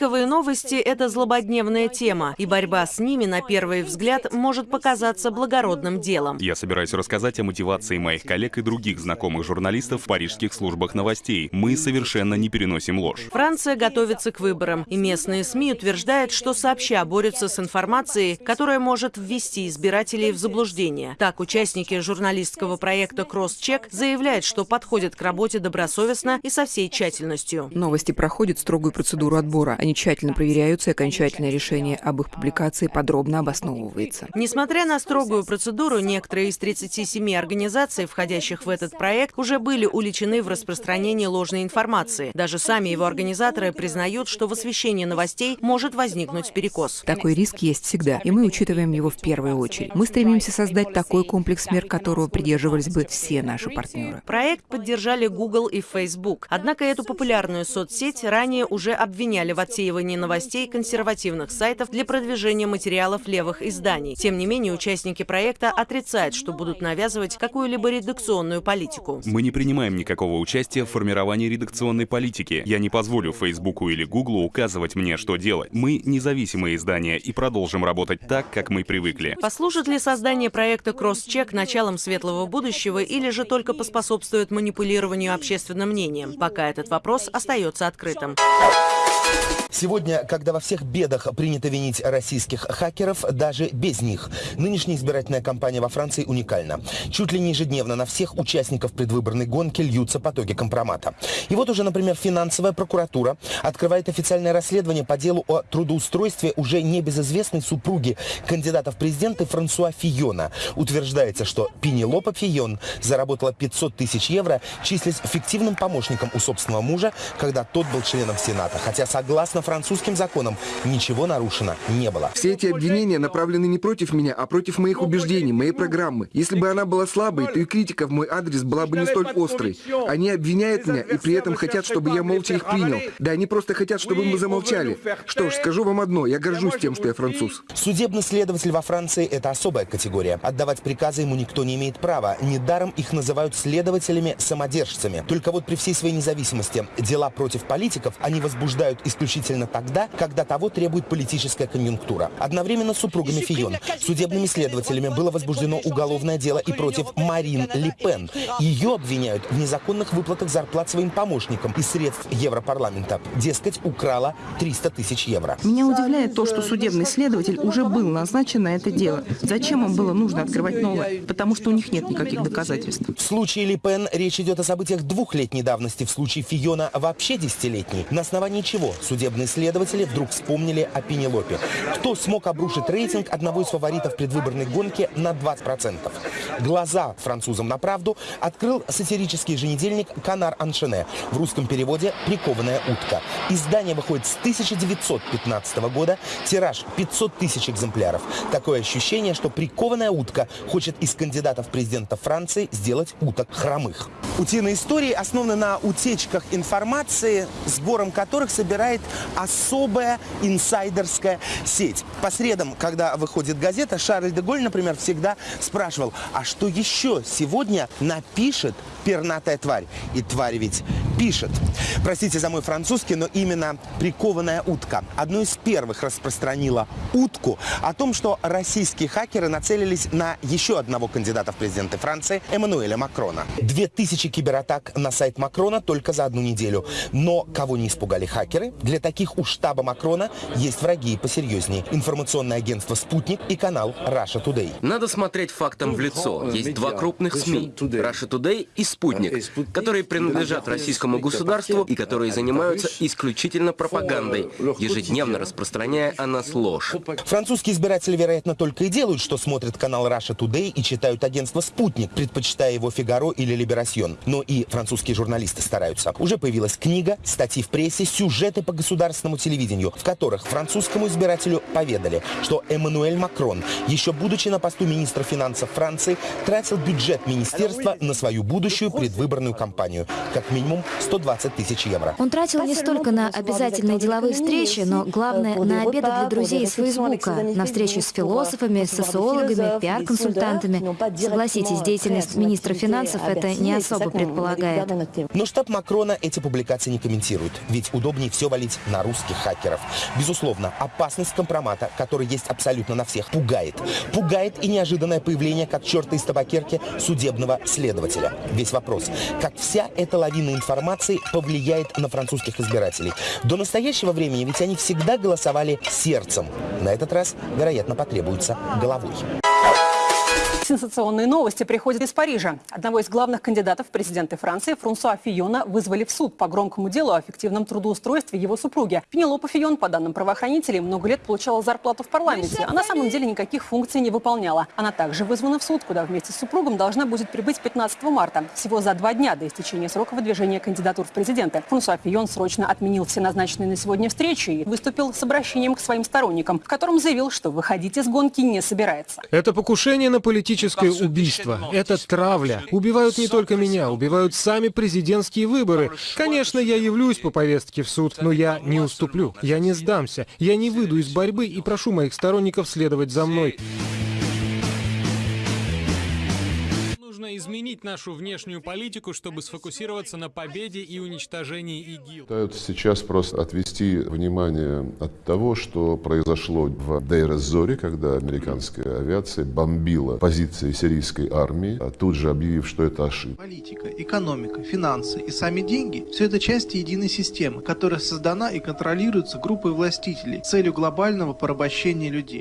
Фейковые новости – это злободневная тема, и борьба с ними, на первый взгляд, может показаться благородным делом. Я собираюсь рассказать о мотивации моих коллег и других знакомых журналистов в парижских службах новостей. Мы совершенно не переносим ложь. Франция готовится к выборам, и местные СМИ утверждают, что сообща борются с информацией, которая может ввести избирателей в заблуждение. Так, участники журналистского проекта «Кросс-чек» заявляют, что подходят к работе добросовестно и со всей тщательностью. Новости проходят строгую процедуру отбора. Они тщательно проверяются, и окончательное решение об их публикации подробно обосновывается. Несмотря на строгую процедуру, некоторые из 37 организаций, входящих в этот проект, уже были уличены в распространении ложной информации. Даже сами его организаторы признают, что в освещении новостей может возникнуть перекос. Такой риск есть всегда, и мы учитываем его в первую очередь. Мы стремимся создать такой комплекс мер, которого придерживались бы все наши партнеры. Проект поддержали Google и Facebook. Однако эту популярную соцсеть ранее уже обвиняли в отсеивании новостей консервативных сайтов для продвижения материалов левых изданий. Тем не менее, участники проекта отрицают, что будут навязывать какую-либо редакционную политику. Мы не принимаем никакого участия в формировании редакционной политики. Я не позволю Фейсбуку или Гуглу указывать мне, что делать. Мы независимые издания и продолжим работать так, как мы привыкли. Послужит ли создание проекта «Кросс-чек» началом светлого будущего или же только поспособствует манипулированию общественным мнением? Пока этот вопрос остается открытым. Сегодня, когда во всех бедах принято винить российских хакеров, даже без них, нынешняя избирательная кампания во Франции уникальна. Чуть ли не ежедневно на всех участников предвыборной гонки льются потоки компромата. И вот уже, например, финансовая прокуратура открывает официальное расследование по делу о трудоустройстве уже небезызвестной супруги кандидата в президенты Франсуа Фиона. Утверждается, что Пенелопа Фион заработала 500 тысяч евро, числясь фиктивным помощником у собственного мужа, когда тот был членом Сената. Хотя, согласно французским законам, ничего нарушено не было. Все эти обвинения направлены не против меня, а против моих убеждений, моей программы. Если бы она была слабой, то и критика в мой адрес была бы не столь острой. Они обвиняют меня и при этом хотят, чтобы я молча их принял. Да, они просто хотят, чтобы мы замолчали. Что ж, скажу вам одно, я горжусь тем, что я француз. Судебный следователь во Франции – это особая категория. Отдавать приказы ему никто не имеет права. Недаром их называют следователями-самодержцами. Только вот при всей своей независимости дела против политиков они возбуждают исключительно тогда, когда того требует политическая конъюнктура. Одновременно с супругами Фион, судебными следователями было возбуждено уголовное дело и против Марин Ле Пен. Ее обвиняют в незаконных выплатах зарплат своим помощникам из средств Европарламента. Дескать, украла 300 тысяч евро. Меня удивляет то, что судебный следователь уже был назначен на это дело. Зачем им было нужно открывать новое? Потому что у них нет никаких доказательств. В случае Ли Пен речь идет о событиях двухлетней давности, в случае Фиона вообще десятилетней. На основании чего судебные следователи вдруг вспомнили о Пенелопе? Кто смог обрушить рейтинг одного из фаворитов предвыборной гонки на 20%? Глаза французам на правду открыл сатирический еженедельник «Канар Аншене». В русском переводе «Прикованная утка». Издание выходит с 1915 года, тираж 500 тысяч экземпляров. Такое ощущение, что «Прикованная утка» хочет из кандидатов президента Франции сделать уток хромых. Утиные истории основаны на утечках информации, сбором которых собирает особая инсайдерская сеть. По средам, когда выходит газета, Шарль де Голь, например, всегда спрашивал, а что еще сегодня напишет пернатая тварь? И тварь ведь пишет. Простите за мой французский, но именно прикованная утка одной из первых распространила утку о том, что российские хакеры нацелились на еще одного кандидата в президенты Франции, Эммануэля Макрона. 2000 кибератак на сайт Макрона только за одну неделю. Но кого не испугали хакеры? Для таких у штаба Макрона есть враги и посерьезнее. Информационное агентство «Спутник» и канал Russia Today. Надо смотреть фактам в лицо. Есть два крупных СМИ – Russia Today и «Спутник», которые принадлежат российскому государству и которые занимаются исключительно пропагандой, ежедневно распространяя о нас ложь. Французские избиратели, вероятно, только и делают, что смотрят канал Russia Today и читают агентство «Спутник», предпочитая его «Фигаро» или «Либерасьон». Но и французские журналисты стараются. Уже появилась книга, статьи в прессе, сюжеты по государственному телевидению, в которых французскому избирателю поведали, что Эммануэль Макрон, еще будучи на посту министра финансов Франции, тратил бюджет министерства на свою будущую предвыборную кампанию. Как минимум 120 тысяч евро. Он тратил не столько на обязательные деловые встречи, но главное на обеды для друзей из Фейсбука, на встречи с философами, социологами, пиар-консультантами. Согласитесь, деятельность министра финансов это не особо предполагает. Но штаб Макрона эти публикации не комментирует, ведь удобнее все валить на на русских хакеров. Безусловно, опасность компромата, который есть абсолютно на всех, пугает. Пугает и неожиданное появление, как черта из табакерки, судебного следователя. Весь вопрос, как вся эта лавина информации повлияет на французских избирателей. До настоящего времени ведь они всегда голосовали сердцем. На этот раз, вероятно, потребуется головой. Сенсационные новости приходят из Парижа. Одного из главных кандидатов в президенты Франции, Франсуа Фиона, вызвали в суд по громкому делу о фиктивном трудоустройстве его супруги. Пенелопа Фион, по данным правоохранителей, много лет получала зарплату в парламенте, а на самом деле никаких функций не выполняла. Она также вызвана в суд, куда вместе с супругом должна будет прибыть 15 марта, всего за два дня до истечения срока выдвижения кандидатур в президенты. Франсуа Фион срочно отменил все назначенные на сегодня встречи и выступил с обращением к своим сторонникам, в котором заявил, что выходить из гонки не собирается. Это покушение на политическое убийство. Это травля. Убивают не только меня, убивают сами президентские выборы. Конечно, я явлюсь по повестке в суд, но я не уступлю. Я не сдамся. Я не выйду из борьбы и прошу моих сторонников следовать за мной. Нужно изменить нашу внешнюю политику, чтобы сфокусироваться на победе и уничтожении ИГИЛ. Пытаются сейчас просто отвести внимание от того, что произошло в Дейр-эз-Зоре, когда американская авиация бомбила позиции сирийской армии, а тут же объявив, что это ошибка. Политика, экономика, финансы и сами деньги – все это части единой системы, которая создана и контролируется группой властителей с целью глобального порабощения людей.